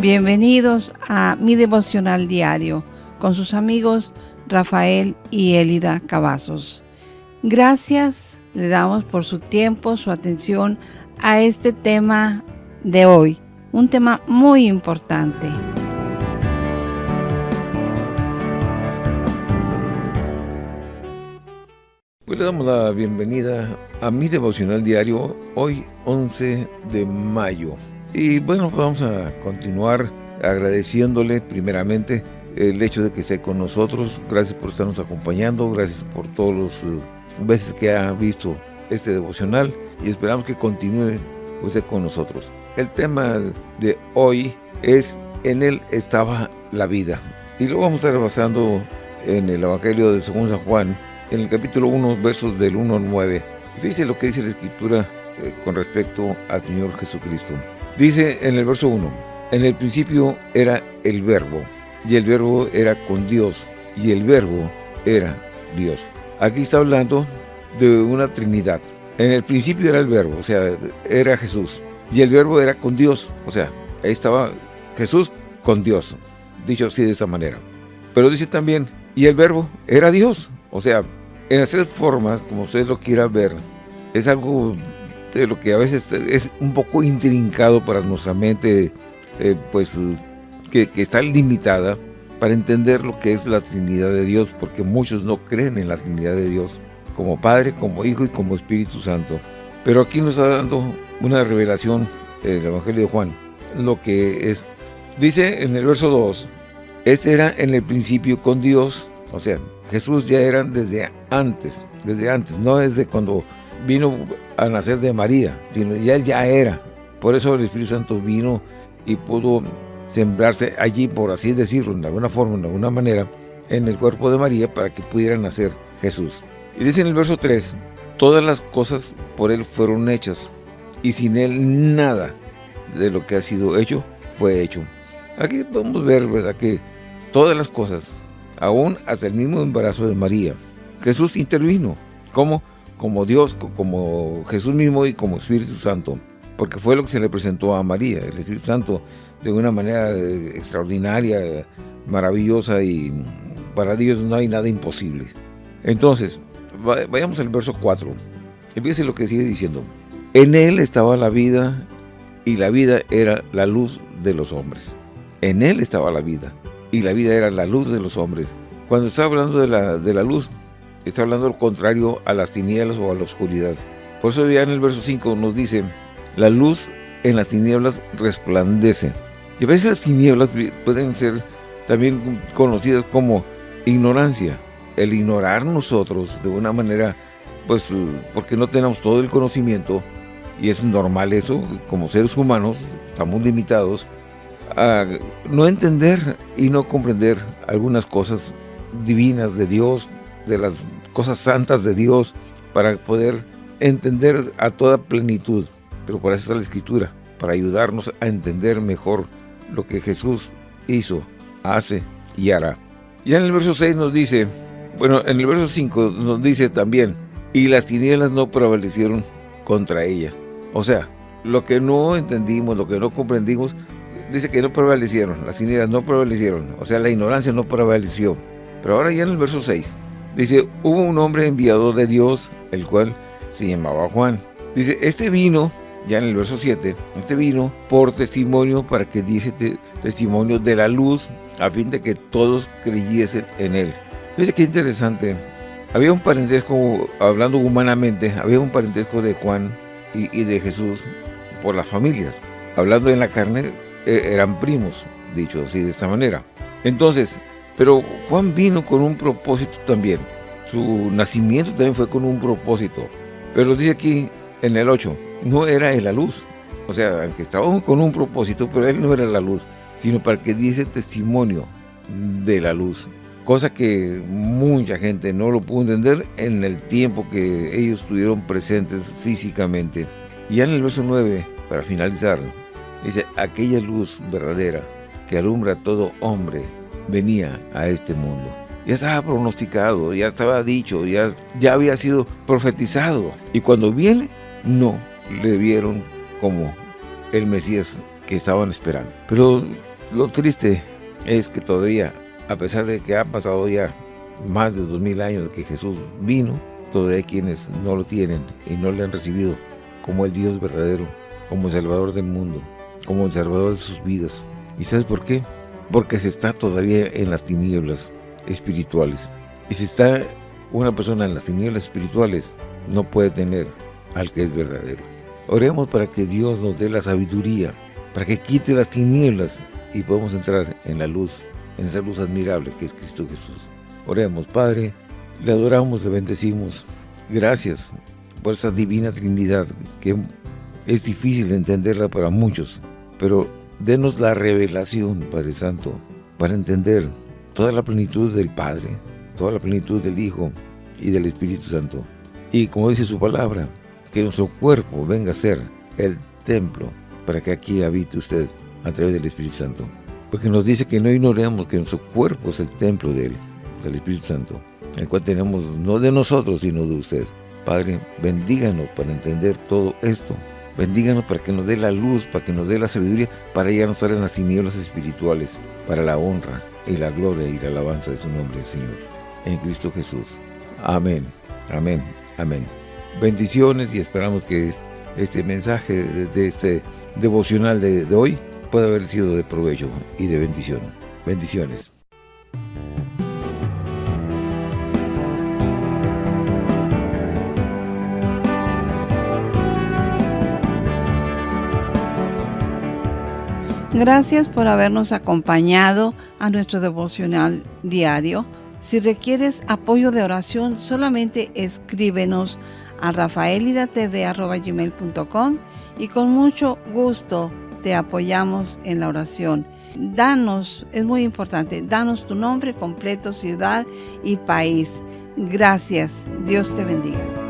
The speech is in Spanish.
Bienvenidos a mi devocional diario con sus amigos Rafael y Elida Cavazos. Gracias le damos por su tiempo, su atención a este tema de hoy, un tema muy importante. Pues le damos la bienvenida a mi devocional diario hoy 11 de mayo. Y bueno, vamos a continuar agradeciéndole primeramente el hecho de que esté con nosotros. Gracias por estarnos acompañando, gracias por todos los eh, veces que ha visto este devocional y esperamos que continúe usted con nosotros. El tema de hoy es En él estaba la vida. Y lo vamos a estar basando en el Evangelio de Según San Juan, en el capítulo 1, versos del 1 al 9. Dice lo que dice la Escritura eh, con respecto al Señor Jesucristo. Dice en el verso 1, en el principio era el verbo, y el verbo era con Dios, y el verbo era Dios. Aquí está hablando de una trinidad. En el principio era el verbo, o sea, era Jesús, y el verbo era con Dios, o sea, ahí estaba Jesús con Dios, dicho así de esta manera. Pero dice también, y el verbo era Dios, o sea, en tres formas, como usted lo quiera ver, es algo de lo que a veces es un poco intrincado para nuestra mente, eh, pues que, está limitada para entender lo que es la Trinidad de Dios, porque muchos no creen en la Trinidad de Dios, como Padre, como Hijo y como Espíritu Santo. Pero aquí nos está dando una revelación el Evangelio de Juan, lo que es, dice en el verso 2, este era en el principio con Dios, o sea, Jesús ya era desde antes, desde antes, no desde cuando vino a nacer de María, sino ya era. Por eso el Espíritu Santo vino y pudo sembrarse allí, por así decirlo, de alguna forma, de alguna manera, en el cuerpo de María para que pudiera nacer Jesús. Y dice en el verso 3, todas las cosas por Él fueron hechas, y sin Él nada de lo que ha sido hecho fue hecho. Aquí podemos ver, ¿verdad?, que todas las cosas, aún hasta el mismo embarazo de María, Jesús intervino. ¿Cómo? Como Dios, como Jesús mismo y como Espíritu Santo, porque fue lo que se le presentó a María, el Espíritu Santo, de una manera eh, extraordinaria, maravillosa y para Dios no hay nada imposible. Entonces, vayamos al verso 4. Empiece lo que sigue diciendo. En él estaba la vida y la vida era la luz de los hombres. En él estaba la vida y la vida era la luz de los hombres. Cuando está hablando de la, de la luz, está hablando lo contrario a las tinieblas o a la oscuridad. Por eso ya en el verso 5 nos dice, la luz en las tinieblas resplandece. Y a veces las tinieblas pueden ser también conocidas como ignorancia. El ignorar nosotros de una manera, pues porque no tenemos todo el conocimiento, y es normal eso, como seres humanos, estamos limitados a no entender y no comprender algunas cosas divinas de Dios, de las cosas santas de Dios para poder entender a toda plenitud. Pero por eso está la Escritura, para ayudarnos a entender mejor lo que Jesús hizo, hace y hará. Ya en el verso 6 nos dice, bueno, en el verso 5 nos dice también, y las tinieblas no prevalecieron contra ella. O sea, lo que no entendimos, lo que no comprendimos, dice que no prevalecieron, las tinieblas no prevalecieron, o sea, la ignorancia no prevaleció. Pero ahora ya en el verso 6, Dice, hubo un hombre enviado de Dios, el cual se llamaba Juan. Dice, este vino, ya en el verso 7, este vino por testimonio para que diese testimonio de la luz, a fin de que todos creyesen en él. Dice qué interesante. Había un parentesco, hablando humanamente, había un parentesco de Juan y, de Jesús por las familias. Hablando en la carne, e, eran primos, dicho así de esta manera. Entonces, pero Juan vino con un propósito también. Su nacimiento también fue con un propósito. Pero dice aquí en el 8, no era la luz. O sea, aunque estaba con un propósito, pero él no era la luz, sino para que diese testimonio de la luz. Cosa que mucha gente no lo pudo entender en el tiempo que ellos estuvieron presentes físicamente. Y ya en el verso 9, para finalizar, dice, aquella luz verdadera que alumbra a todo hombre venía a este mundo. Ya estaba pronosticado, ya estaba dicho, ya, ya había sido profetizado. Y cuando viene, no le vieron como el Mesías que estaban esperando. Pero Lo triste es que todavía, a pesar de que han pasado ya más de dos mil años que Jesús vino, todavía quienes no lo tienen y no le han recibido como el Dios verdadero, como el Salvador del mundo, como el Salvador de sus vidas. ¿Y sabes por qué? Porque se está todavía en las tinieblas espirituales. Y si está una persona en las tinieblas espirituales, no puede tener al que es verdadero. Oremos para que Dios nos dé la sabiduría, para que quite las tinieblas y podamos entrar en la luz, en esa luz admirable que es Cristo Jesús. Oremos, Padre, le adoramos, le bendecimos. Gracias por esa divina Trinidad que es difícil de entenderla para muchos, pero denos la revelación, Padre Santo, para entender toda la plenitud del Padre, toda la plenitud del Hijo y del Espíritu Santo. Y como dice su palabra, que nuestro cuerpo venga a ser el templo para que aquí habite usted a través del Espíritu Santo. Porque nos dice que no ignoremos que nuestro cuerpo es el templo de Él, del Espíritu Santo, el cual tenemos no de nosotros, sino de usted. Padre, bendíganos para entender todo esto. Bendíganos para que nos dé la luz, para que nos dé la sabiduría, para estar en las tinieblas espirituales, para la honra y la gloria y la alabanza de su nombre, Señor. En Cristo Jesús. Amén, amén, amén. Bendiciones y esperamos que este mensaje de este devocional de, de hoy pueda haber sido de provecho y de bendición. Bendiciones. Gracias por habernos acompañado a nuestro devocional diario. Si requieres apoyo de oración, solamente escríbenos a rafaelidatv.com y con mucho gusto te apoyamos en la oración. Danos, es muy importante, danos tu nombre completo, ciudad y país. Gracias. Dios te bendiga.